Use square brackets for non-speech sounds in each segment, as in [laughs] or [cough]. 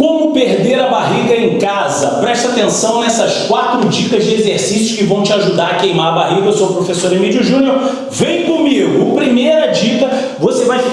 Como perder a barriga em casa? Presta atenção nessas quatro dicas de exercícios que vão te ajudar a queimar a barriga. Eu sou o professor Emílio Júnior. Vem comigo!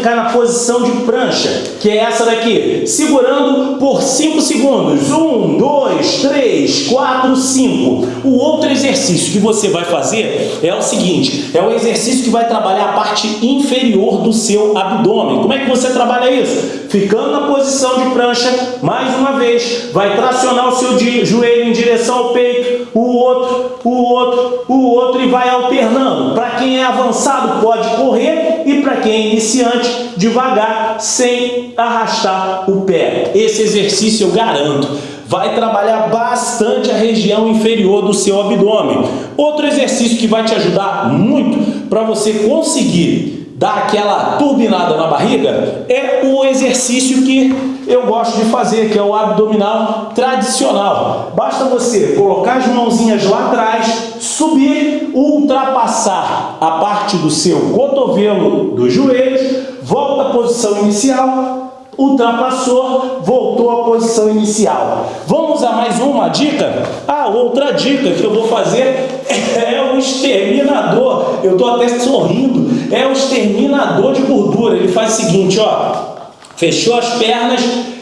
Ficar na posição de prancha, que é essa daqui. Segurando por 5 segundos. 1, 2, 3, 4, 5. O outro exercício que você vai fazer é o seguinte. É o exercício que vai trabalhar a parte inferior do seu abdômen. Como é que você trabalha isso? Ficando na posição de prancha, mais uma vez, vai tracionar o seu joelho em direção ao peito, o outro, o outro, o outro e vai alternando. Para quem é avançado pode correr e para quem é iniciante, devagar, sem arrastar o pé. Esse exercício eu garanto vai trabalhar bastante a região inferior do seu abdômen. Outro exercício que vai te ajudar muito para você conseguir dar aquela turbinada na barriga, é o exercício que eu gosto de fazer, que é o abdominal tradicional. Basta você colocar as mãozinhas lá atrás, subir, ultrapassar a parte do seu cotovelo dos joelhos, volta à posição inicial, ultrapassou, voltou à posição inicial. Vamos a mais uma dica? Ah, outra dica que eu vou fazer [laughs] é o exterminador. Eu estou até sorrindo. É o exterminador de gordura. Ele faz o seguinte, ó. Fechou as pernas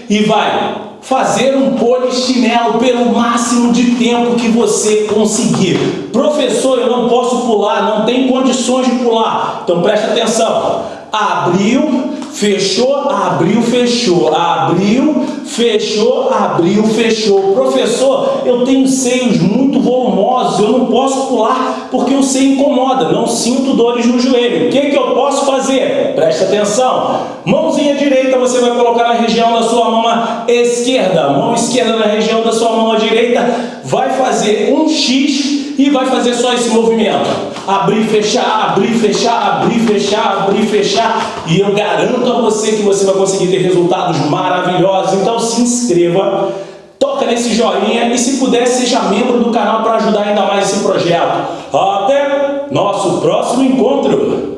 e vai fazer um polichinelo pelo máximo de tempo que você conseguir. Professor, eu não posso pular, não tem condições de pular. Então presta atenção. Abriu, Fechou, abriu, fechou, abriu, fechou, abriu, fechou. Professor, eu tenho seios muito volumosos, eu não posso pular porque o seio incomoda, não sinto dores no joelho. O que, que eu posso fazer? Presta atenção. Mãozinha direita você vai colocar na região da sua mão esquerda. Mão esquerda na região da sua mão direita. Vai fazer um X e vai fazer só esse movimento. Abrir, fechar, abrir, fechar, abrir, fechar, abrir, fechar. E eu garanto a você que você vai conseguir ter resultados maravilhosos. Então se inscreva, toca nesse joinha e se puder seja membro do canal para ajudar ainda mais esse projeto. Até nosso próximo encontro!